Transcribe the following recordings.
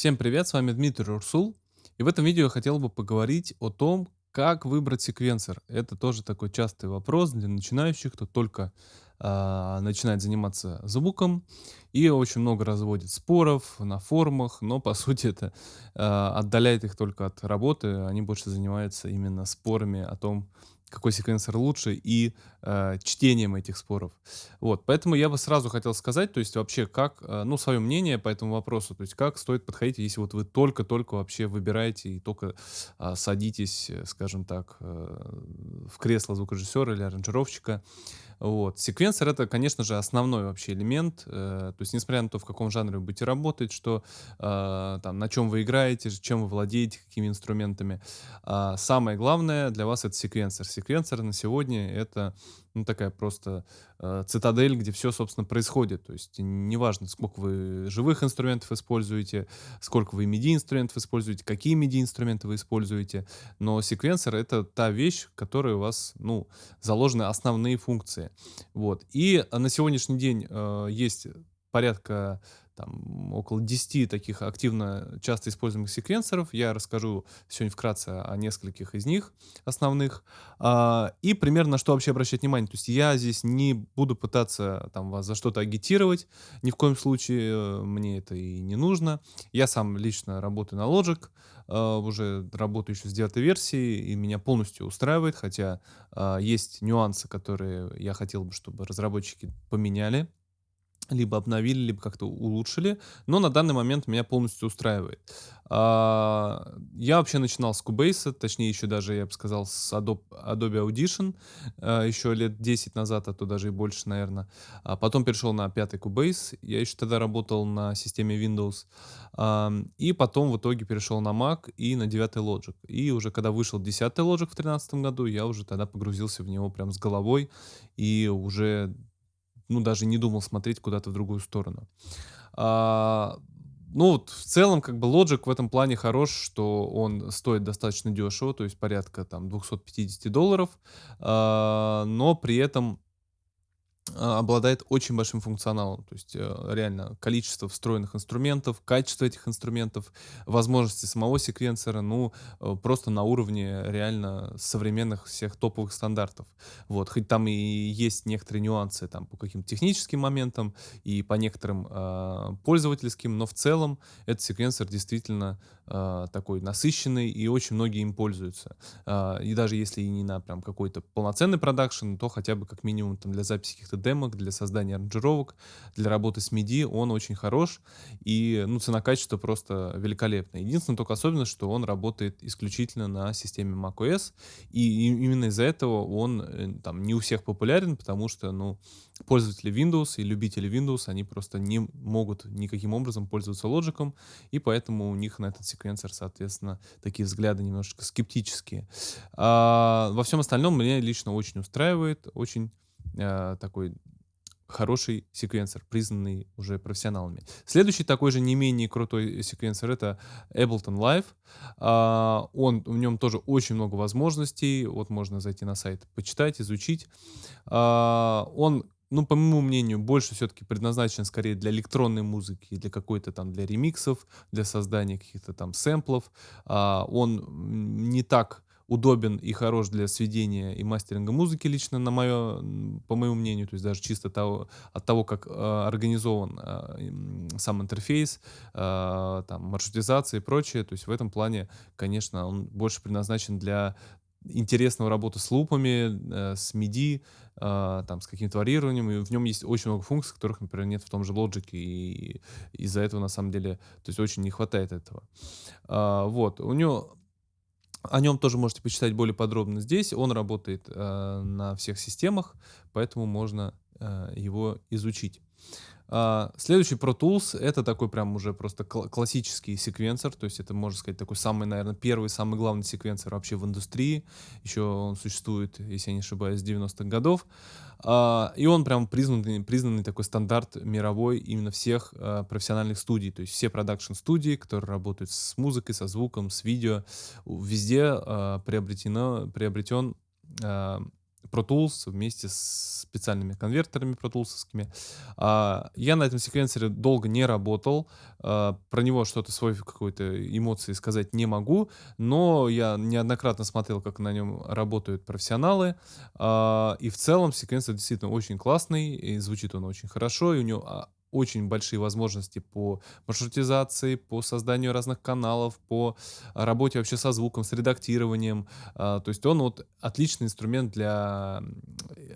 Всем привет, с вами Дмитрий Урсул. И в этом видео я хотел бы поговорить о том, как выбрать секвенсор. Это тоже такой частый вопрос для начинающих, кто только а, начинает заниматься звуком. И очень много разводит споров на форумах, но по сути это а, отдаляет их только от работы. Они больше занимаются именно спорами о том, какой секвенсор лучше и э, чтением этих споров. Вот, поэтому я бы сразу хотел сказать, то есть вообще как, э, ну, свое мнение по этому вопросу, то есть как стоит подходить, если вот вы только-только вообще выбираете и только э, садитесь, э, скажем так, э, в кресло звукорежиссера или аранжировщика, вот. Секвенсор это, конечно же, основной вообще элемент. Э, то есть, несмотря на то, в каком жанре вы будете работать, что э, там, на чем вы играете, чем вы владеете, какими инструментами. А самое главное для вас это секвенсор. Секвенсор на сегодня это ну, такая просто э, цитадель, где все, собственно, происходит. То есть неважно, сколько вы живых инструментов используете, сколько вы MIDI-инструментов используете, какие MIDI-инструменты вы используете, но секвенсор — это та вещь, в которой у вас, ну, заложены основные функции. Вот. И на сегодняшний день э, есть порядка там, около 10 таких активно часто используемых секвенсоров. Я расскажу сегодня вкратце о нескольких из них основных. А, и примерно на что вообще обращать внимание. То есть я здесь не буду пытаться там, вас за что-то агитировать. Ни в коем случае э, мне это и не нужно. Я сам лично работаю на Logic. Uh, уже работаю еще с девятой версии, и меня полностью устраивает, хотя uh, есть нюансы, которые я хотел бы, чтобы разработчики поменяли либо обновили, либо как-то улучшили, но на данный момент меня полностью устраивает. А, я вообще начинал с Cubase, точнее еще даже, я бы сказал, с Adobe, Audition, а, еще лет 10 назад, а то даже и больше, наверное. А потом перешел на пятый Cubase, я еще тогда работал на системе Windows, и потом в итоге перешел на Mac и на девятый Logic. И уже когда вышел десятый Logic в 2013 году, я уже тогда погрузился в него прям с головой, и уже ну, даже не думал смотреть куда-то в другую сторону. А, ну, вот в целом, как бы, Logic в этом плане хорош, что он стоит достаточно дешево, то есть порядка там 250 долларов, а, но при этом обладает очень большим функционалом. То есть э, реально количество встроенных инструментов, качество этих инструментов, возможности самого секвенсора, ну, э, просто на уровне реально современных всех топовых стандартов. Вот, хоть там и есть некоторые нюансы там по каким-то техническим моментам и по некоторым э, пользовательским, но в целом этот секвенсор действительно э, такой насыщенный и очень многие им пользуются. Э, и даже если и не на прям какой-то полноценный продакшн, то хотя бы как минимум там для записи каких-то демок, для создания аранжировок, для работы с MIDI он очень хорош, и ну, цена-качество просто великолепная. Единственное только особенность, что он работает исключительно на системе macOS, и именно из-за этого он э, там не у всех популярен, потому что, ну, пользователи Windows и любители Windows, они просто не могут никаким образом пользоваться Logic, и поэтому у них на этот секвенсор, соответственно, такие взгляды немножечко скептические. А, во всем остальном меня лично очень устраивает, очень э, такой хороший секвенсор, признанный уже профессионалами. Следующий такой же не менее крутой секвенсор это Ableton Live. А, он, в нем тоже очень много возможностей. Вот можно зайти на сайт, почитать, изучить. А, он ну, по моему мнению, больше все-таки предназначен скорее для электронной музыки, для какой-то там, для ремиксов, для создания каких-то там сэмплов. А, он не так удобен и хорош для сведения и мастеринга музыки лично, на мое, по моему мнению, то есть даже чисто того, от того, как э, организован э, сам интерфейс, э, там, маршрутизация и прочее, то есть в этом плане, конечно, он больше предназначен для интересного работы с лупами, э, с MIDI, э, там, с каким-то варьированием, и в нем есть очень много функций, которых, например, нет в том же Logic, и из-за этого, на самом деле, то есть очень не хватает этого. Э, вот, у него о нем тоже можете почитать более подробно здесь. Он работает э, на всех системах, поэтому можно э, его изучить. Uh, следующий Pro Tools это такой прям уже просто кл классический секвенсор, то есть это можно сказать такой самый, наверное, первый, самый главный секвенсор вообще в индустрии. Еще он существует, если я не ошибаюсь, с 90-х годов. Uh, и он прям признанный, признанный такой стандарт мировой именно всех uh, профессиональных студий, то есть все продакшн-студии, которые работают с музыкой, со звуком, с видео, везде приобретено, приобретен Pro Tools вместе с специальными конвертерами протулсовскими. А, я на этом секвенсоре долго не работал. А, про него что-то свой какой-то эмоции сказать не могу, но я неоднократно смотрел, как на нем работают профессионалы. А, и в целом секвенсор действительно очень классный, и звучит он очень хорошо, и у него а, очень большие возможности по маршрутизации, по созданию разных каналов, по работе вообще со звуком, с редактированием. А, то есть он вот отличный инструмент для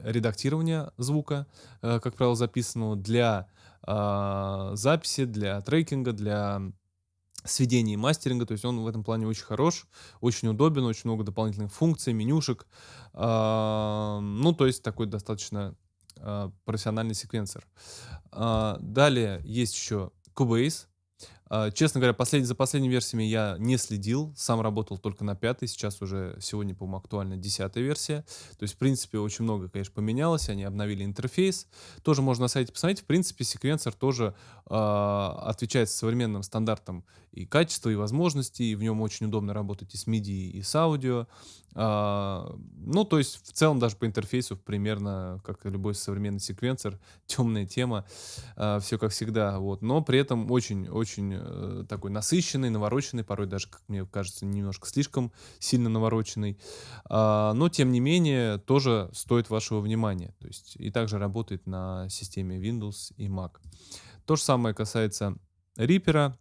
редактирования звука, э, как правило, записанного, для а, записи, для трекинга, для сведения и мастеринга. То есть он в этом плане очень хорош, очень удобен, очень много дополнительных функций, менюшек. А, ну, то есть такой достаточно а, профессиональный секвенсор. А, далее есть еще Cubase. А, честно говоря, послед... за последними версиями я не следил, сам работал только на пятой, сейчас уже сегодня, по-моему, актуальна десятая версия. То есть, в принципе, очень много, конечно, поменялось, они обновили интерфейс. Тоже можно на сайте посмотреть. В принципе, секвенсор тоже э, отвечает современным стандартам и качества, и возможностей, и в нем очень удобно работать и с MIDI, и с аудио. А, ну, то есть в целом даже по интерфейсу примерно, как и любой современный секвенсор, темная тема, а, все как всегда, вот. Но при этом очень-очень э, такой насыщенный, навороченный, порой даже, как мне кажется, немножко слишком сильно навороченный. А, но, тем не менее, тоже стоит вашего внимания. То есть и также работает на системе Windows и Mac. То же самое касается Reaper,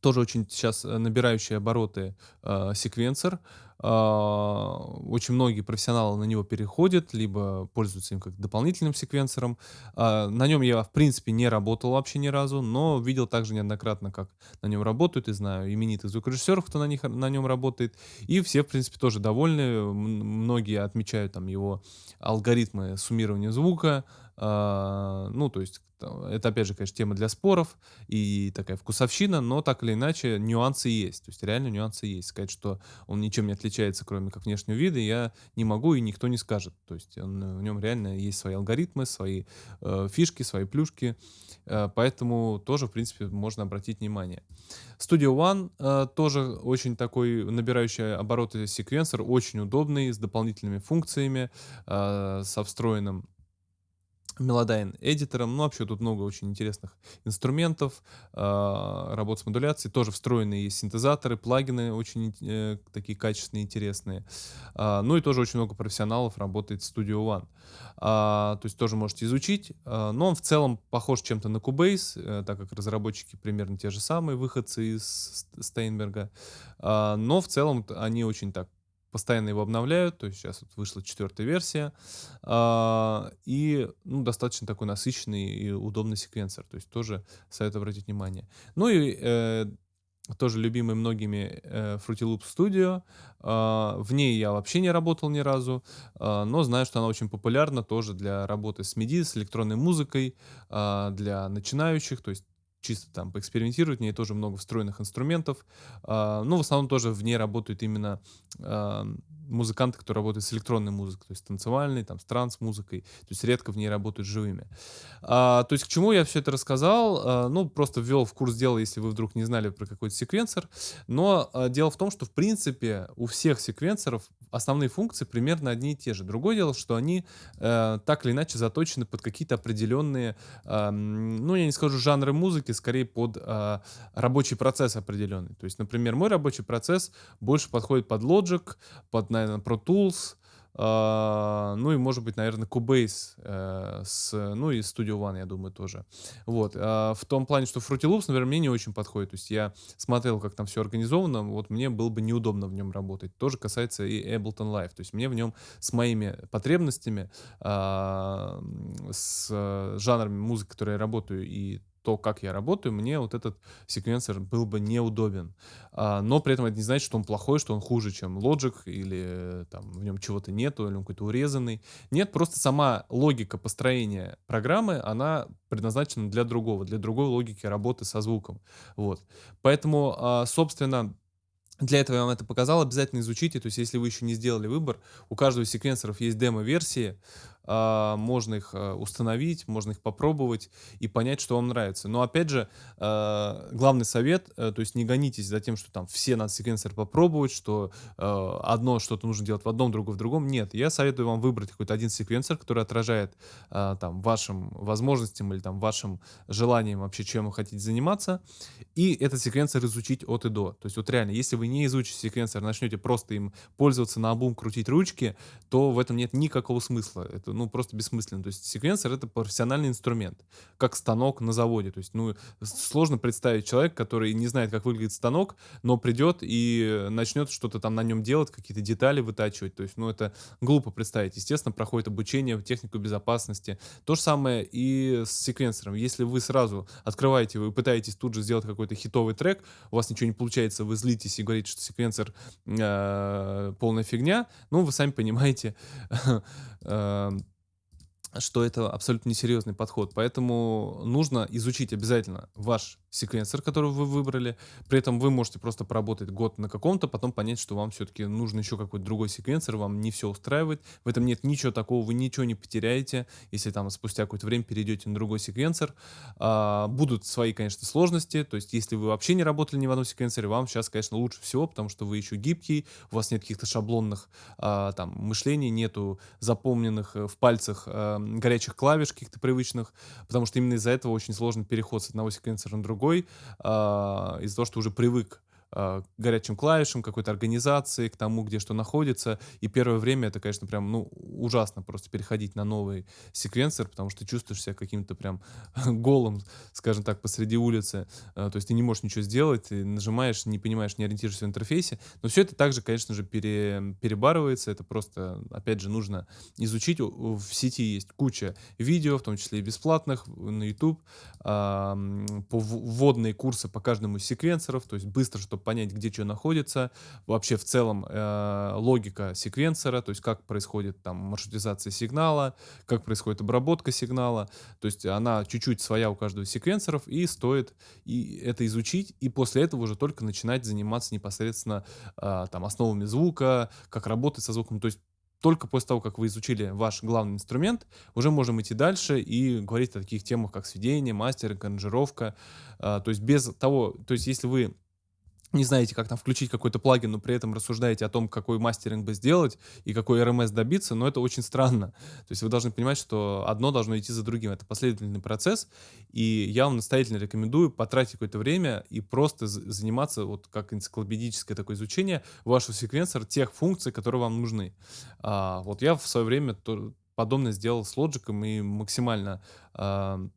тоже очень сейчас э, набирающий обороты э, секвенсор. А, очень многие профессионалы на него переходят, либо пользуются им как дополнительным секвенсором. А, на нем я, в принципе, не работал вообще ни разу, но видел также неоднократно, как на нем работают, и знаю именитых звукорежиссеров, кто на, них, на нем работает. И все, в принципе, тоже довольны. Многие отмечают там его алгоритмы суммирования звука, ну, то есть это, опять же, конечно, тема для споров и такая вкусовщина, но так или иначе нюансы есть. То есть реально нюансы есть. Сказать, что он ничем не отличается, кроме как внешнего вида, я не могу и никто не скажет. То есть он, в нем реально есть свои алгоритмы, свои э, фишки, свои плюшки. Э, поэтому тоже, в принципе, можно обратить внимание. Studio One э, тоже очень такой набирающий обороты секвенсор, очень удобный, с дополнительными функциями, э, со встроенным Melodyne эдитором. Ну, вообще тут много очень интересных инструментов, э, работ с модуляцией. Тоже встроенные есть синтезаторы, плагины очень э, такие качественные, интересные. Э, ну и тоже очень много профессионалов работает в Studio One. Э, то есть тоже можете изучить. Но он в целом похож чем-то на Cubase, э, так как разработчики примерно те же самые, выходцы из Стейнберга. Но в целом они очень так постоянно его обновляют, то есть сейчас вот вышла четвертая версия, а, и ну, достаточно такой насыщенный и удобный секвенсор, то есть тоже советую обратить внимание. Ну и э, тоже любимый многими э, Fruity Loops Studio. Э, в ней я вообще не работал ни разу, э, но знаю, что она очень популярна тоже для работы с MIDI, с электронной музыкой, э, для начинающих, то есть чисто там поэкспериментировать. В ней тоже много встроенных инструментов. А, ну, в основном тоже в ней работают именно музыканты, которые работают с электронной музыкой, то есть танцевальной, там, с транс-музыкой, то есть редко в ней работают живыми. А, то есть к чему я все это рассказал? А, ну, просто ввел в курс дела, если вы вдруг не знали про какой-то секвенсор. Но а, дело в том, что, в принципе, у всех секвенсоров основные функции примерно одни и те же. Другое дело, что они э, так или иначе заточены под какие-то определенные, э, ну, я не скажу жанры музыки, скорее под э, рабочий процесс определенный. То есть, например, мой рабочий процесс больше подходит под Logic, под, наверное, Pro Tools, Uh, ну и, может быть, наверное, Cubase, uh, с, ну и Studio One, я думаю, тоже. Вот. Uh, в том плане, что Fruity Loops, наверное, мне не очень подходит. То есть я смотрел, как там все организовано, вот мне было бы неудобно в нем работать. Тоже касается и Ableton Live. То есть мне в нем с моими потребностями, с жанрами музыки, которые я работаю, и то, как я работаю, мне вот этот секвенсор был бы неудобен. А, но при этом это не значит, что он плохой, что он хуже, чем Logic, или там в нем чего-то нету, или он какой-то урезанный. Нет, просто сама логика построения программы, она предназначена для другого, для другой логики работы со звуком. Вот. Поэтому, а, собственно, для этого я вам это показал, обязательно изучите. То есть, если вы еще не сделали выбор, у каждого из секвенсоров есть демо-версии. А, можно их а, установить, можно их попробовать и понять, что вам нравится. Но опять же, а, главный совет, э, то есть не гонитесь за тем, что там все надо секвенсор попробовать, что а, одно что-то нужно делать в одном, другое в другом. Нет, я советую вам выбрать какой-то один секвенсор, который отражает там вашим возможностям или там вашим желанием вообще, чем вы хотите заниматься, и этот секвенсор изучить от и до. То есть вот реально, если вы не изучите секвенсор, начнете просто им пользоваться на обум, крутить ручки, то в этом нет никакого смысла. Это ну просто бессмысленно. То есть секвенсор это профессиональный инструмент, как станок на заводе. То есть ну сложно представить человека, который не знает, как выглядит станок, но придет и начнет что-то там на нем делать, какие-то детали вытачивать. То есть ну это глупо представить. Естественно, проходит обучение в технику безопасности. То же самое и с секвенсором. Если вы сразу открываете, вы пытаетесь тут же сделать какой-то хитовый трек, у вас ничего не получается, вы злитесь и говорите, что секвенсор э, полная фигня, ну, вы сами понимаете, э, что это абсолютно несерьезный подход. Поэтому нужно изучить обязательно ваш секвенсор, который вы выбрали. При этом вы можете просто поработать год на каком-то, потом понять, что вам все-таки нужен еще какой-то другой секвенсор, вам не все устраивает. В этом нет ничего такого, вы ничего не потеряете, если там спустя какое-то время перейдете на другой секвенсор. А, будут свои, конечно, сложности, то есть если вы вообще не работали ни в одном секвенсоре, вам сейчас, конечно, лучше всего, потому что вы еще гибкий, у вас нет каких-то шаблонных а, там мышлений, нету запомненных э, в пальцах а, горячих клавиш каких-то привычных, потому что именно из-за этого очень сложный переход с одного секвенсора на другой, а, из-за того, что уже привык э, горячим клавишам, какой-то организации, к тому, где что находится. И первое время это, конечно, прям, ну, ужасно просто переходить на новый секвенсор, потому что чувствуешь себя каким-то прям голым, скажем так, посреди улицы. Э, то есть ты не можешь ничего сделать, ты нажимаешь, не понимаешь, не ориентируешься в интерфейсе. Но все это также, конечно же, пере, перебарывается. Это просто, опять же, нужно изучить. В сети есть куча видео, в том числе и бесплатных, на YouTube, э, по вводные курсы по каждому из секвенсоров, то есть быстро, чтобы чтобы понять, где что находится, вообще в целом э, логика секвенсора, то есть как происходит там маршрутизация сигнала, как происходит обработка сигнала, то есть она чуть-чуть своя у каждого секвенсоров, и стоит и это изучить, и после этого уже только начинать заниматься непосредственно э, там основами звука, как работать со звуком, то есть только после того, как вы изучили ваш главный инструмент, уже можем идти дальше и говорить о таких темах, как сведение, мастеринг, аранжировка. А, то есть без того, то есть если вы не знаете, как там включить какой-то плагин, но при этом рассуждаете о том, какой мастеринг бы сделать и какой RMS добиться, но это очень странно. То есть вы должны понимать, что одно должно идти за другим. Это последовательный процесс, и я вам настоятельно рекомендую потратить какое-то время и просто заниматься, вот как энциклопедическое такое изучение вашего секвенсора, тех функций, которые вам нужны. А, вот я в свое время то, подобное сделал с Logic и максимально а,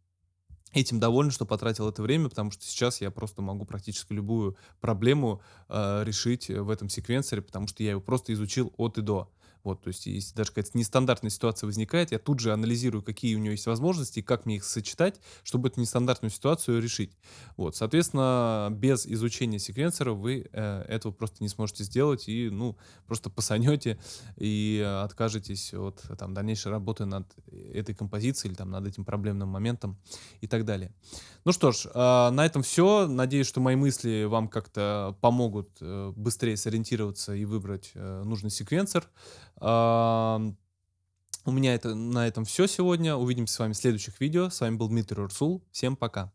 этим доволен, что потратил это время, потому что сейчас я просто могу практически любую проблему э, решить в этом секвенсоре, потому что я его просто изучил от и до. Вот, то есть, если даже какая-то нестандартная ситуация возникает, я тут же анализирую, какие у него есть возможности, как мне их сочетать, чтобы эту нестандартную ситуацию решить. Вот, соответственно, без изучения секвенсора вы э, этого просто не сможете сделать, и, ну, просто посанете и откажетесь от там, дальнейшей работы над этой композицией или там над этим проблемным моментом и так далее. Ну что ж, э, на этом все. Надеюсь, что мои мысли вам как-то помогут э, быстрее сориентироваться и выбрать э, нужный секвенсор. У меня это, на этом все сегодня. Увидимся с вами в следующих видео. С вами был Дмитрий Урсул. Всем пока.